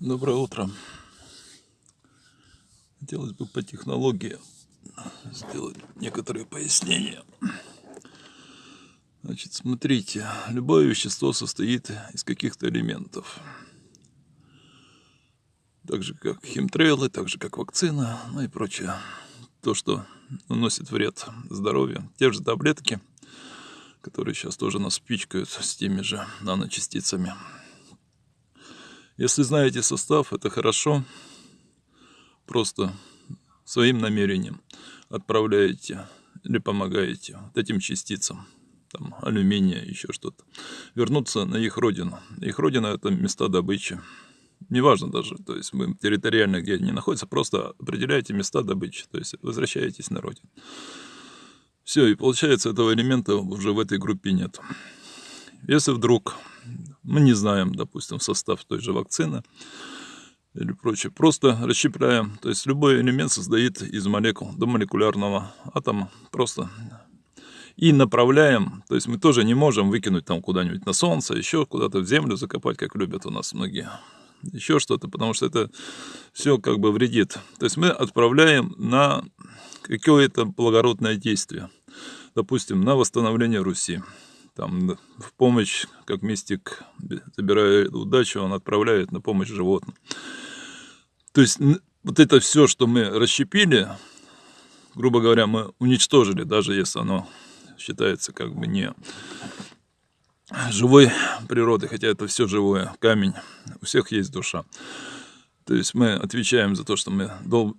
Доброе утро. Хотелось бы по технологии сделать некоторые пояснения. Значит, смотрите, любое вещество состоит из каких-то элементов. Так же, как химтрейлы, так же, как вакцина, ну и прочее. То, что наносит вред здоровью. Те же таблетки, которые сейчас тоже нас пичкают с теми же наночастицами. Если знаете состав, это хорошо. Просто своим намерением отправляете или помогаете вот этим частицам, там, алюминия, еще что-то, вернуться на их родину. Их родина – это места добычи. Неважно даже, то есть мы территориально, где они находятся, просто определяете места добычи, то есть возвращаетесь на родину. Все, и получается, этого элемента уже в этой группе нет. Если вдруг мы не знаем, допустим, состав той же вакцины или прочее. Просто расщепляем. То есть любой элемент создает из молекул до молекулярного атома. Просто и направляем, то есть мы тоже не можем выкинуть там куда-нибудь на солнце, еще куда-то в землю закопать, как любят у нас многие, еще что-то, потому что это все как бы вредит. То есть мы отправляем на какое-то благородное действие, допустим, на восстановление Руси там в помощь, как мистик, забирая удачу, он отправляет на помощь животным. То есть вот это все, что мы расщепили, грубо говоря, мы уничтожили, даже если оно считается как бы не живой природы, хотя это все живое, камень, у всех есть душа. То есть мы отвечаем за то, что мы дол...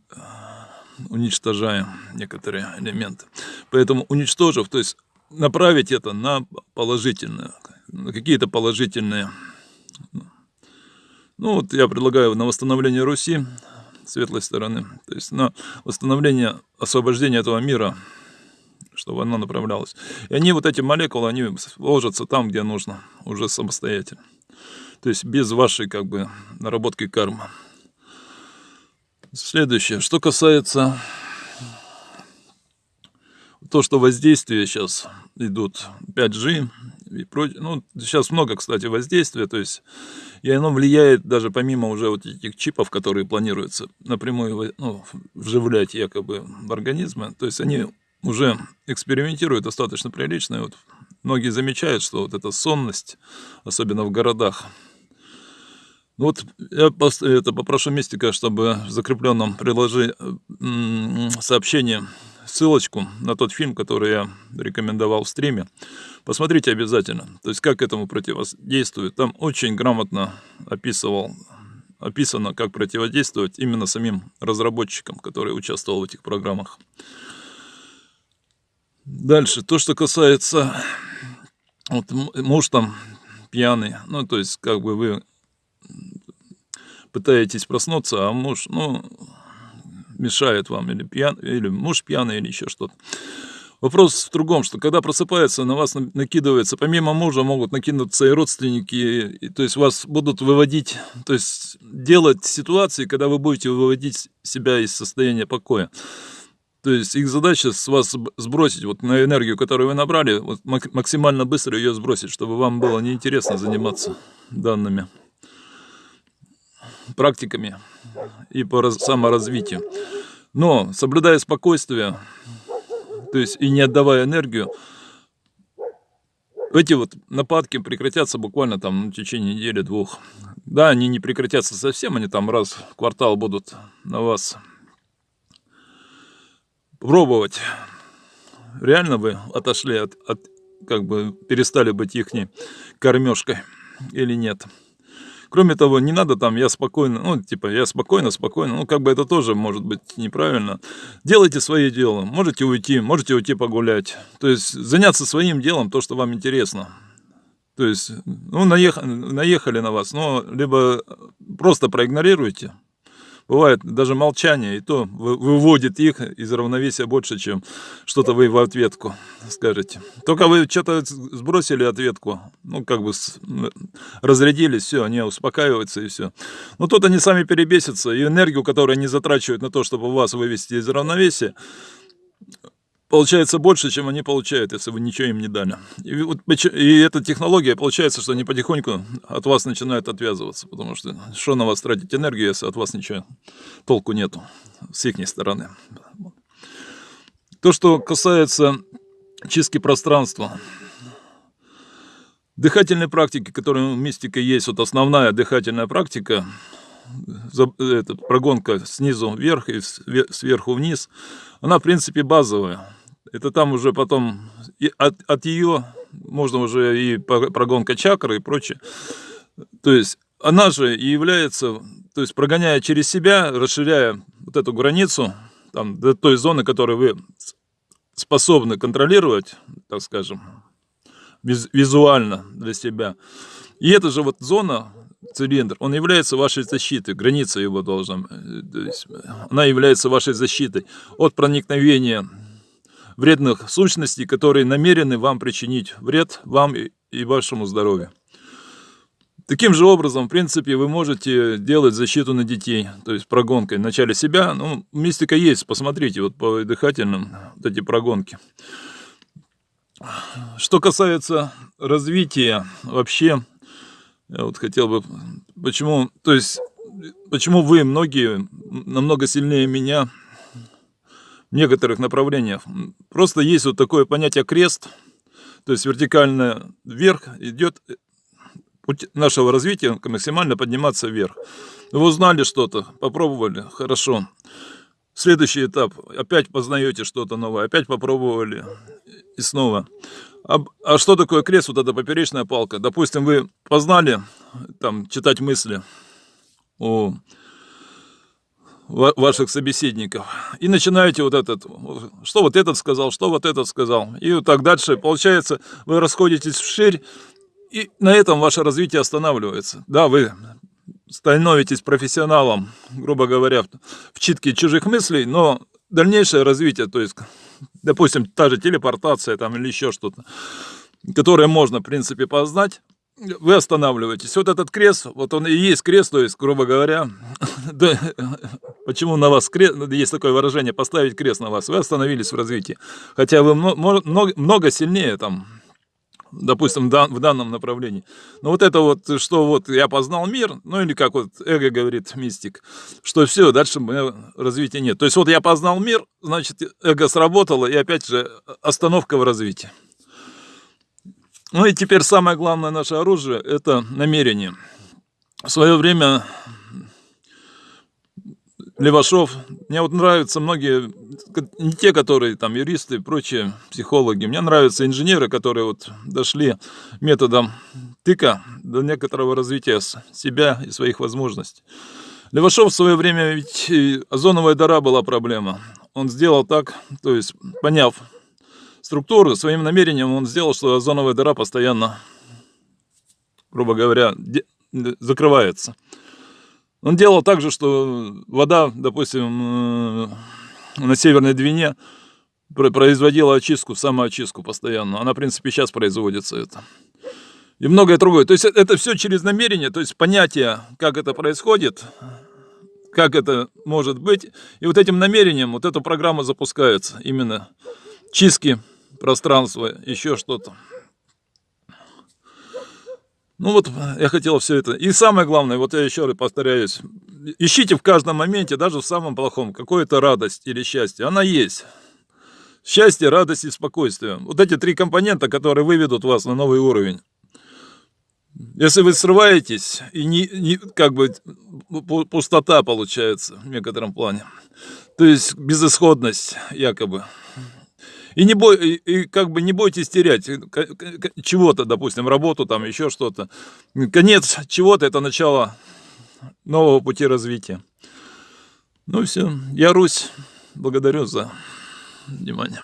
уничтожаем некоторые элементы. Поэтому уничтожив, то есть направить это на положительное, на какие-то положительные. Ну вот я предлагаю на восстановление Руси, светлой стороны, то есть на восстановление, освобождение этого мира, чтобы оно направлялось. И они, вот эти молекулы, они ложатся там, где нужно, уже самостоятельно. То есть без вашей, как бы, наработки кармы. Следующее, что касается то, что воздействия сейчас идут 5G и прочее, ну, сейчас много, кстати, воздействия, то есть, и оно влияет даже помимо уже вот этих чипов, которые планируется напрямую ну, вживлять якобы в организмы, то есть они уже экспериментируют достаточно прилично, и вот многие замечают, что вот эта сонность, особенно в городах, ну вот я это попрошу Мистика, чтобы в закрепленном приложи сообщении ссылочку на тот фильм, который я рекомендовал в стриме. Посмотрите обязательно. То есть, как этому противодействует. Там очень грамотно описывал, описано, как противодействовать именно самим разработчикам, которые участвовал в этих программах. Дальше, то, что касается, вот муж там пьяный, ну, то есть, как бы вы пытаетесь проснуться, а муж, ну, мешает вам, или, пьян, или муж пьяный, или еще что-то. Вопрос в другом, что когда просыпается, на вас накидывается, помимо мужа могут накинуться и родственники, и, то есть вас будут выводить, то есть делать ситуации, когда вы будете выводить себя из состояния покоя. То есть их задача с вас сбросить вот на энергию, которую вы набрали, вот максимально быстро ее сбросить, чтобы вам было неинтересно заниматься данными практиками и по саморазвитию. Но, соблюдая спокойствие, то есть и не отдавая энергию, эти вот нападки прекратятся буквально там в течение недели-двух. Да, они не прекратятся совсем, они там раз в квартал будут на вас пробовать. Реально вы отошли от, от как бы перестали быть их кормежкой или нет. Кроме того, не надо там, я спокойно, ну, типа, я спокойно, спокойно, ну, как бы это тоже может быть неправильно. Делайте свое дело, можете уйти, можете уйти погулять. То есть заняться своим делом, то, что вам интересно. То есть, ну, наехали, наехали на вас, но либо просто проигнорируйте, Бывает даже молчание, и то выводит их из равновесия больше, чем что-то вы в ответку скажете. Только вы что-то сбросили ответку, ну, как бы разрядились, все, они успокаиваются и все. Но тут они сами перебесятся, и энергию, которую они затрачивают на то, чтобы вас вывести из равновесия, получается больше, чем они получают, если вы ничего им не дали. И, вот, и эта технология, получается, что они потихоньку от вас начинают отвязываться, потому что что на вас тратить энергию, если от вас ничего толку нету с их стороны. То, что касается чистки пространства, дыхательные практики, которые у мистика есть, вот основная дыхательная практика, это прогонка снизу вверх и сверху вниз, она, в принципе, базовая. Это там уже потом от, от ее можно уже и прогонка чакры и прочее. То есть она же и является, то есть прогоняя через себя, расширяя вот эту границу, там, до той зоны, которую вы способны контролировать, так скажем, визуально для себя. И эта же вот зона, цилиндр, он является вашей защитой, граница его должна, э, то есть она является вашей защитой от проникновения вредных сущностей, которые намерены вам причинить вред вам и вашему здоровью. Таким же образом, в принципе, вы можете делать защиту на детей, то есть прогонкой. Вначале себя, ну, мистика есть, посмотрите, вот по дыхательным вот эти прогонки. Что касается развития вообще, я вот хотел бы, почему, то есть, почему вы, многие, намного сильнее меня в некоторых направлениях. Просто есть вот такое понятие крест, то есть вертикально вверх идет путь нашего развития максимально подниматься вверх. Вы узнали что-то, попробовали, хорошо. Следующий этап, опять познаете что-то новое, опять попробовали и снова. А, а что такое крест, вот эта поперечная палка? Допустим, вы познали там читать мысли у ваших собеседников. И начинаете вот этот, что вот этот сказал, что вот этот сказал. И вот так дальше. Получается, вы расходитесь вширь, и на этом ваше развитие останавливается. Да, вы становитесь профессионалом, грубо говоря, в читке чужих мыслей, но дальнейшее развитие, то есть, допустим, та же телепортация там или еще что-то, которое можно, в принципе, познать, вы останавливаетесь. Вот этот крест, вот он и есть крест, то есть, грубо говоря, почему на вас крест, есть такое выражение, поставить крест на вас, вы остановились в развитии. Хотя вы много сильнее там, допустим, в данном направлении. Но вот это вот, что вот я познал мир, ну или как вот эго говорит мистик, что все, дальше развития нет. То есть вот я познал мир, значит, эго сработало, и опять же остановка в развитии. Ну и теперь самое главное наше оружие – это намерение. В свое время Левашов, мне вот нравятся многие, не те, которые там юристы и прочие психологи, мне нравятся инженеры, которые вот дошли методом тыка до некоторого развития себя и своих возможностей. Левашов в свое время, ведь озоновая дыра была проблема. Он сделал так, то есть поняв структуру, своим намерением он сделал, что озоновая дыра постоянно, грубо говоря, закрывается. Он делал так же, что вода, допустим, э, на Северной Двине производила очистку, самоочистку постоянно. Она, в принципе, сейчас производится это. И многое другое. То есть э, это все через намерение, то есть понятие, как это происходит, как это может быть. И вот этим намерением вот эта программа запускается. Именно чистки пространство, еще что-то. Ну вот, я хотел все это. И самое главное, вот я еще раз повторяюсь, ищите в каждом моменте, даже в самом плохом, какую-то радость или счастье. Она есть. Счастье, радость и спокойствие. Вот эти три компонента, которые выведут вас на новый уровень. Если вы срываетесь, и не, не, как бы пустота получается в некотором плане, то есть безысходность якобы, и, не бой, и, как бы не бойтесь терять э, чего-то, допустим, работу, там еще что-то. Конец чего-то – это начало нового пути развития. Ну все, я Русь, благодарю за внимание.